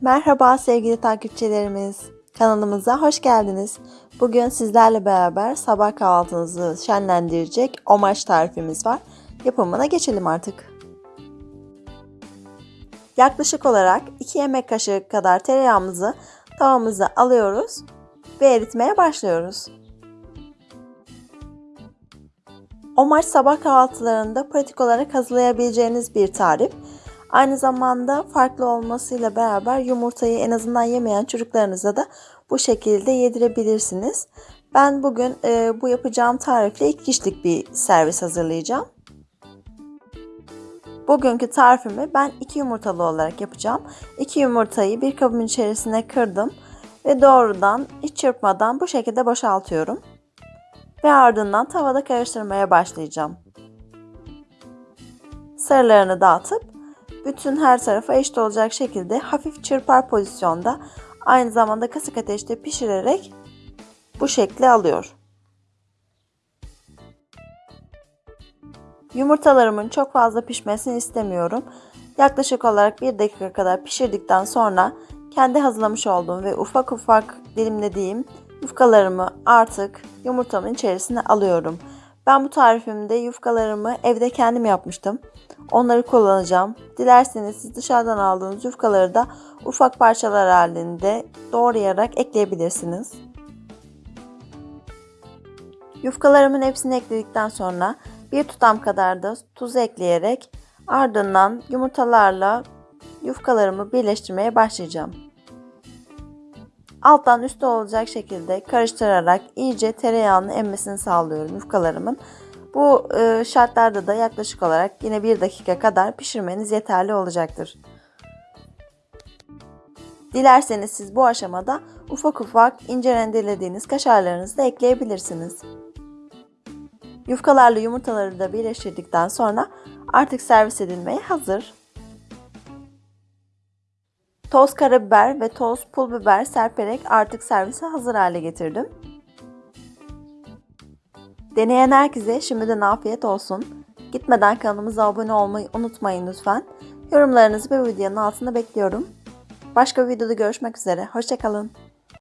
Merhaba sevgili takipçilerimiz. Kanalımıza hoş geldiniz. Bugün sizlerle beraber sabah kahvaltınızı şenlendirecek omaç tarifimiz var. Yapımına geçelim artık. Yaklaşık olarak 2 yemek kaşığı kadar tereyağımızı tavamıza alıyoruz ve eritmeye başlıyoruz. Omaç sabah kahvaltılarında pratik olarak hazırlayabileceğiniz bir tarif. Aynı zamanda farklı olmasıyla beraber yumurtayı en azından yemeyen çocuklarınıza da bu şekilde yedirebilirsiniz. Ben bugün e, bu yapacağım tarifle iki kişilik bir servis hazırlayacağım. Bugünkü tarifimi ben iki yumurtalı olarak yapacağım. İki yumurtayı bir kabın içerisine kırdım ve doğrudan hiç çırpmadan bu şekilde boşaltıyorum. Ve ardından tavada karıştırmaya başlayacağım. Sarılarını dağıtıp bütün her tarafa eşit olacak şekilde hafif çırpar pozisyonda aynı zamanda kısık ateşte pişirerek bu şekli alıyor. Yumurtalarımın çok fazla pişmesini istemiyorum. Yaklaşık olarak 1 dakika kadar pişirdikten sonra kendi hazırlamış olduğum ve ufak ufak dilimlediğim yufkalarımı artık yumurtamın içerisine alıyorum. Ben bu tarifimde yufkalarımı evde kendim yapmıştım. Onları kullanacağım. Dilerseniz siz dışarıdan aldığınız yufkaları da ufak parçalar halinde doğrayarak ekleyebilirsiniz. Yufkalarımın hepsini ekledikten sonra bir tutam kadar da tuz ekleyerek ardından yumurtalarla yufkalarımı birleştirmeye başlayacağım. Alttan üstte olacak şekilde karıştırarak iyice tereyağının emmesini sağlıyorum yufkalarımın. Bu e, şartlarda da yaklaşık olarak yine 1 dakika kadar pişirmeniz yeterli olacaktır. Dilerseniz siz bu aşamada ufak ufak ince rendelediğiniz kaşarlarınızı da ekleyebilirsiniz. Yufkalarla yumurtaları da birleştirdikten sonra artık servis edilmeye hazır. Toz karabiber ve toz pul biber serperek artık servise hazır hale getirdim. Deneyen herkese şimdiden afiyet olsun. Gitmeden kanalımıza abone olmayı unutmayın lütfen. Yorumlarınızı bu videonun altında bekliyorum. Başka bir videoda görüşmek üzere. Hoşçakalın.